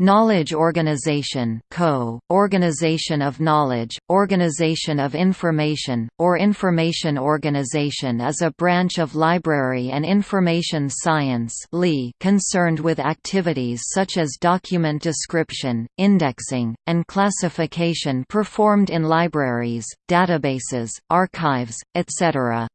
Knowledge organization co, organization of knowledge, organization of information, or information organization is a branch of library and information science concerned with activities such as document description, indexing, and classification performed in libraries, databases, archives, etc.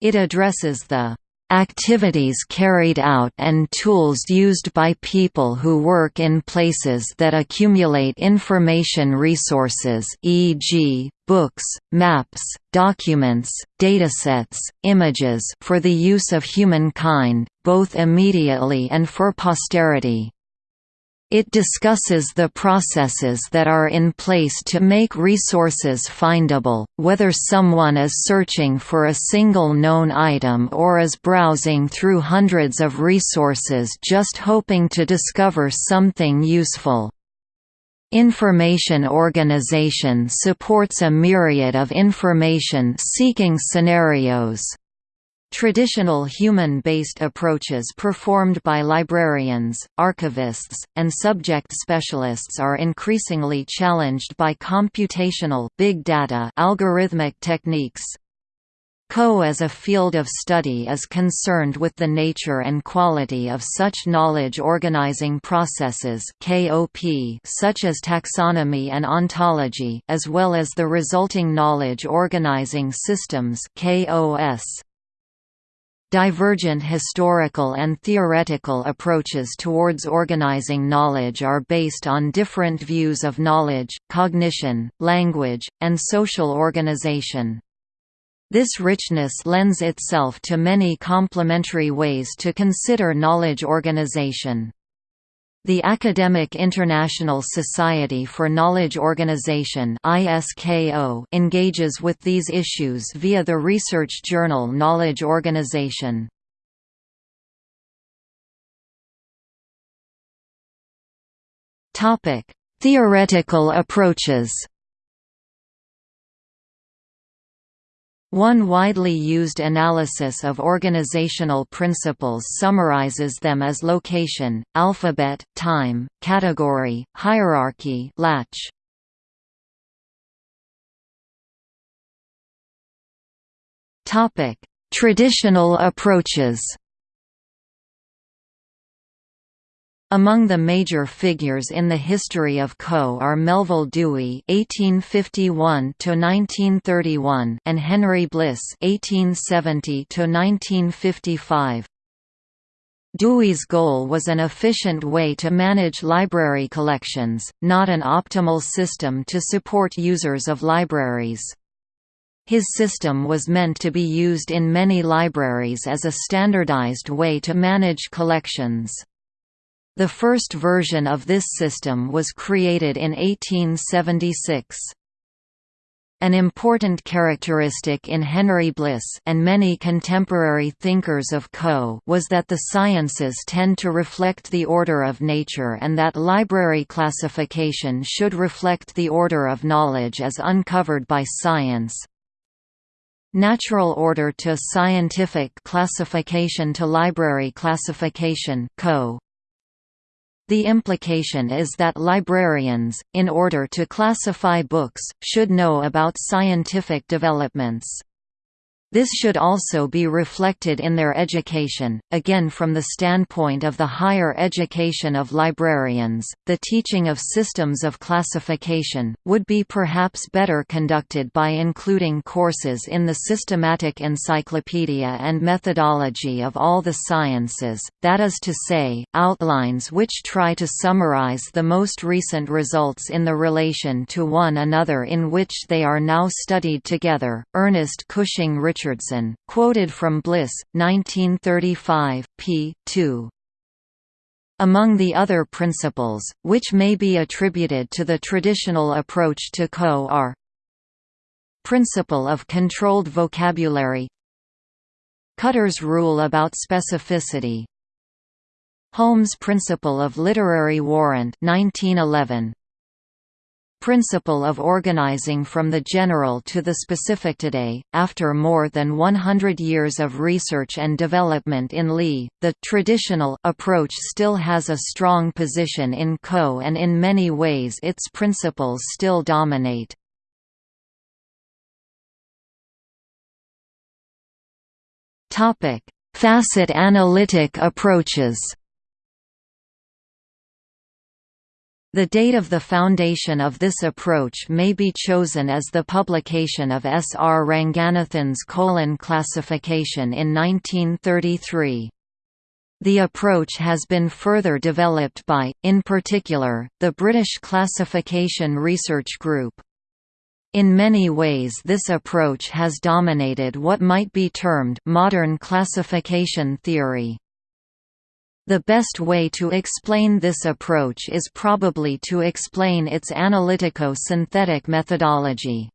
It addresses the activities carried out and tools used by people who work in places that accumulate information resources e.g., books, maps, documents, datasets, images for the use of humankind, both immediately and for posterity. It discusses the processes that are in place to make resources findable, whether someone is searching for a single known item or is browsing through hundreds of resources just hoping to discover something useful. Information organization supports a myriad of information-seeking scenarios. Traditional human-based approaches performed by librarians, archivists, and subject specialists are increasingly challenged by computational big data algorithmic techniques. CO as a field of study is concerned with the nature and quality of such knowledge organizing processes such as taxonomy and ontology as well as the resulting knowledge organizing systems KOS. Divergent historical and theoretical approaches towards organizing knowledge are based on different views of knowledge, cognition, language, and social organization. This richness lends itself to many complementary ways to consider knowledge organization. The Academic International Society for Knowledge Organization engages with these issues via the research journal Knowledge Organization. Theoretical approaches One widely used analysis of organizational principles summarizes them as location, alphabet, time, category, hierarchy latch. Traditional approaches Among the major figures in the history of CO are Melvil Dewey (1851–1931) and Henry Bliss (1870–1955). Dewey's goal was an efficient way to manage library collections, not an optimal system to support users of libraries. His system was meant to be used in many libraries as a standardized way to manage collections. The first version of this system was created in 1876. An important characteristic in Henry Bliss and many contemporary thinkers of Co was that the sciences tend to reflect the order of nature and that library classification should reflect the order of knowledge as uncovered by science. Natural order to scientific classification to library classification Co the implication is that librarians, in order to classify books, should know about scientific developments. This should also be reflected in their education. Again, from the standpoint of the higher education of librarians, the teaching of systems of classification would be perhaps better conducted by including courses in the systematic encyclopedia and methodology of all the sciences, that is to say, outlines which try to summarize the most recent results in the relation to one another in which they are now studied together. Ernest Cushing Richardson, quoted from Bliss, 1935, p. 2. Among the other principles, which may be attributed to the traditional approach to CO are Principle of controlled vocabulary Cutter's rule about specificity Hulme's principle of literary warrant 1911 principle of organizing from the general to the specific today, after more than 100 years of research and development in Li, the traditional approach still has a strong position in Co and in many ways its principles still dominate. Facet analytic approaches The date of the foundation of this approach may be chosen as the publication of S. R. Ranganathan's colon classification in 1933. The approach has been further developed by, in particular, the British Classification Research Group. In many ways this approach has dominated what might be termed modern classification theory. The best way to explain this approach is probably to explain its analytico-synthetic methodology.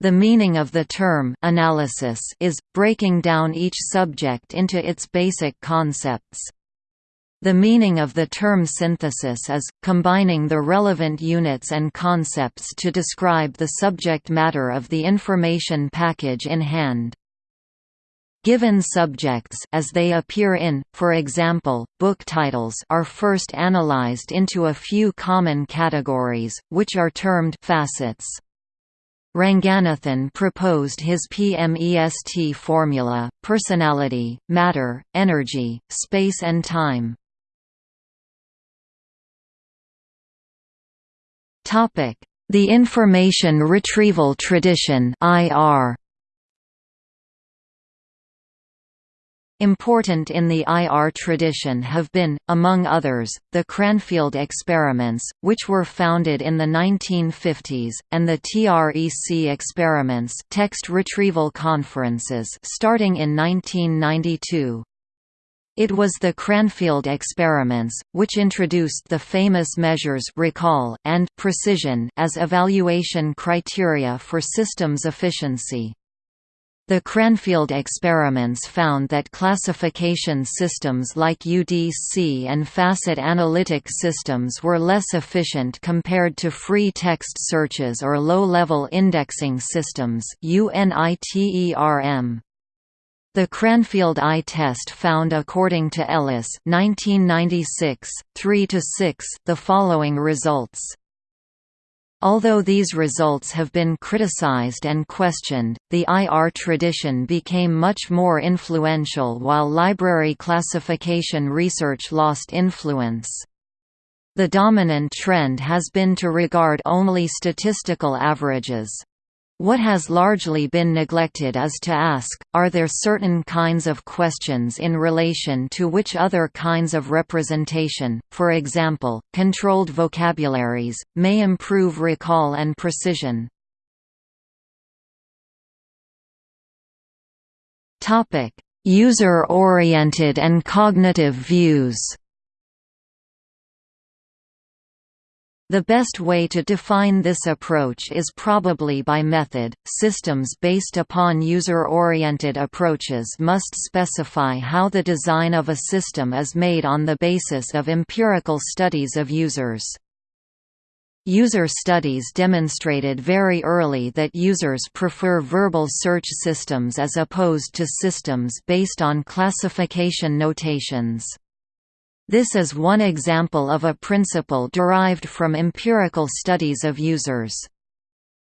The meaning of the term analysis is, breaking down each subject into its basic concepts. The meaning of the term synthesis is, combining the relevant units and concepts to describe the subject matter of the information package in hand. Given subjects as they appear in, for example, book titles are first analyzed into a few common categories, which are termed facets. Ranganathan proposed his PMEST formula, personality, matter, energy, space and time. The information retrieval tradition IR Important in the IR tradition have been, among others, the Cranfield experiments, which were founded in the 1950s, and the TREC experiments text retrieval conferences starting in 1992. It was the Cranfield experiments, which introduced the famous measures recall and precision as evaluation criteria for systems efficiency. The Cranfield experiments found that classification systems like UDC and facet analytic systems were less efficient compared to free text searches or low-level indexing systems. The Cranfield I test found according to Ellis 1996, 3 the following results. Although these results have been criticized and questioned, the IR tradition became much more influential while library classification research lost influence. The dominant trend has been to regard only statistical averages. What has largely been neglected is to ask, are there certain kinds of questions in relation to which other kinds of representation, for example, controlled vocabularies, may improve recall and precision? User-oriented and cognitive views The best way to define this approach is probably by method. Systems based upon user oriented approaches must specify how the design of a system is made on the basis of empirical studies of users. User studies demonstrated very early that users prefer verbal search systems as opposed to systems based on classification notations. This is one example of a principle derived from empirical studies of users.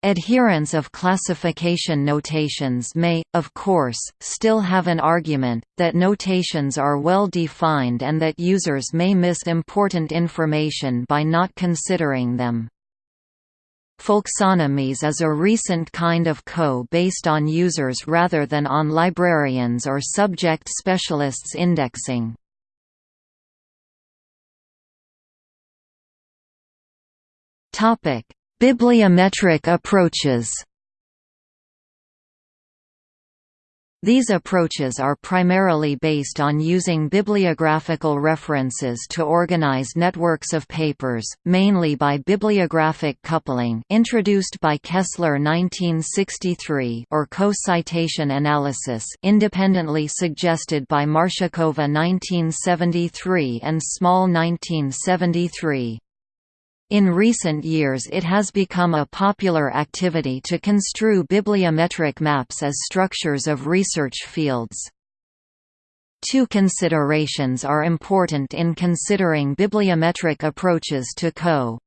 Adherents of classification notations may, of course, still have an argument, that notations are well defined and that users may miss important information by not considering them. Folksonomies is a recent kind of co based on users rather than on librarians or subject specialists indexing. Bibliometric approaches. These approaches are primarily based on using bibliographical references to organize networks of papers, mainly by bibliographic coupling introduced by Kessler 1963 or co-citation analysis independently suggested by Marshakova 1973 and Small 1973. In recent years it has become a popular activity to construe bibliometric maps as structures of research fields. Two considerations are important in considering bibliometric approaches to CO.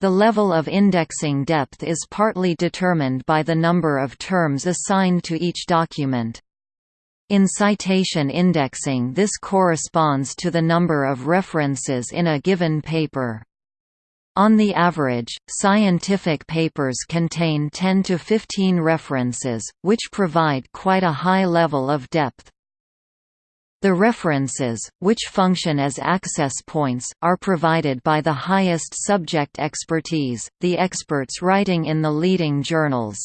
The level of indexing depth is partly determined by the number of terms assigned to each document. In citation indexing this corresponds to the number of references in a given paper. On the average, scientific papers contain 10 to 15 references, which provide quite a high level of depth. The references, which function as access points, are provided by the highest subject expertise, the experts writing in the leading journals.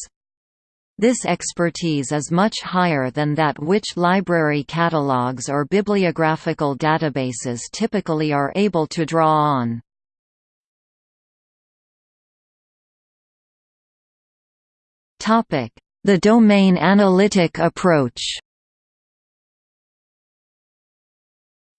This expertise is much higher than that which library catalogues or bibliographical databases typically are able to draw on. The domain analytic approach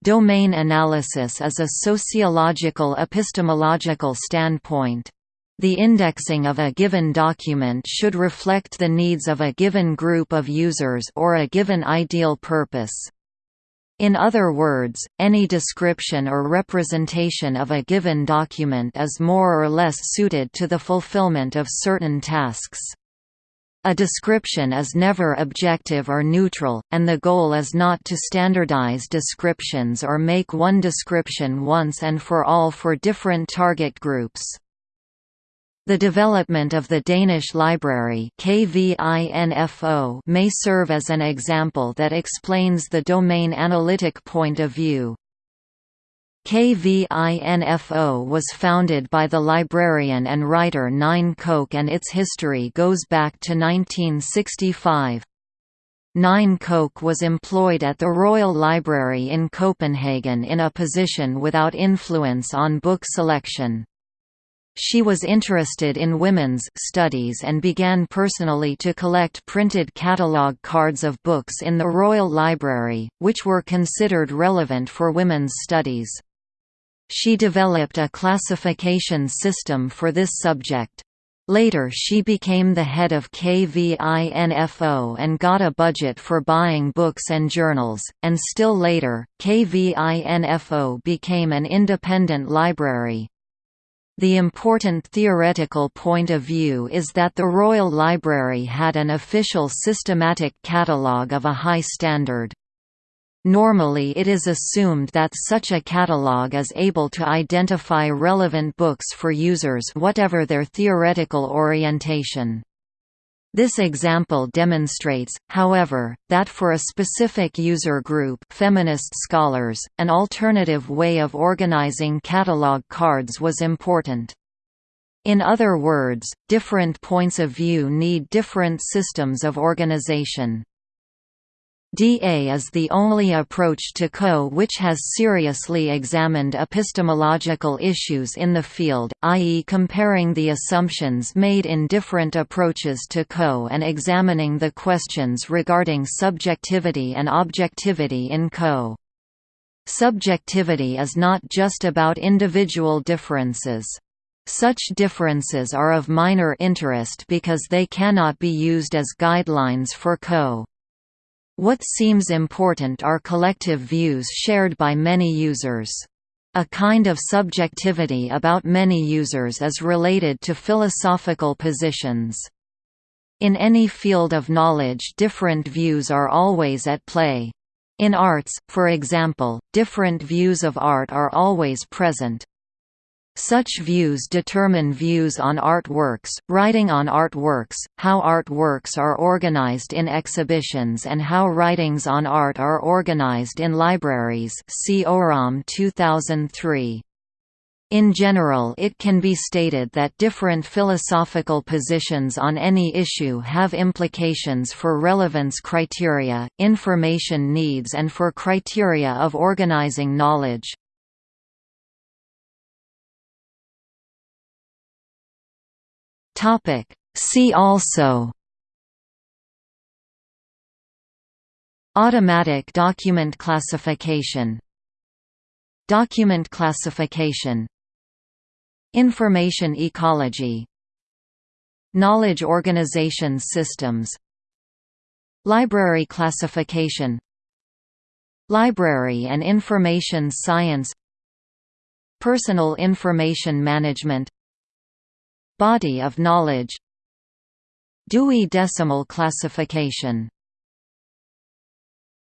Domain analysis is a sociological epistemological standpoint. The indexing of a given document should reflect the needs of a given group of users or a given ideal purpose. In other words, any description or representation of a given document is more or less suited to the fulfillment of certain tasks. A description is never objective or neutral, and the goal is not to standardize descriptions or make one description once and for all for different target groups. The development of the Danish library may serve as an example that explains the domain analytic point of view. KVINFO was founded by the librarian and writer Nynne Koch and its history goes back to 1965. Nynne Koch was employed at the Royal Library in Copenhagen in a position without influence on book selection. She was interested in women's studies and began personally to collect printed catalogue cards of books in the Royal Library, which were considered relevant for women's studies. She developed a classification system for this subject. Later she became the head of KVINFO and got a budget for buying books and journals, and still later, KVINFO became an independent library. The important theoretical point of view is that the Royal Library had an official systematic catalogue of a high standard. Normally it is assumed that such a catalogue is able to identify relevant books for users whatever their theoretical orientation. This example demonstrates, however, that for a specific user group feminist scholars, an alternative way of organizing catalogue cards was important. In other words, different points of view need different systems of organization. DA is the only approach to CO which has seriously examined epistemological issues in the field, i.e. comparing the assumptions made in different approaches to CO and examining the questions regarding subjectivity and objectivity in CO. Subjectivity is not just about individual differences. Such differences are of minor interest because they cannot be used as guidelines for CO. What seems important are collective views shared by many users. A kind of subjectivity about many users is related to philosophical positions. In any field of knowledge different views are always at play. In arts, for example, different views of art are always present. Such views determine views on artworks, writing on artworks, how artworks are organized in exhibitions and how writings on art are organized in libraries see Ørom 2003. In general it can be stated that different philosophical positions on any issue have implications for relevance criteria, information needs and for criteria of organizing knowledge. Topic. See also. Automatic document classification. Document classification. Information ecology. Knowledge organization systems. Library classification. Library and information science. Personal information management Body of knowledge. Dewey Decimal Classification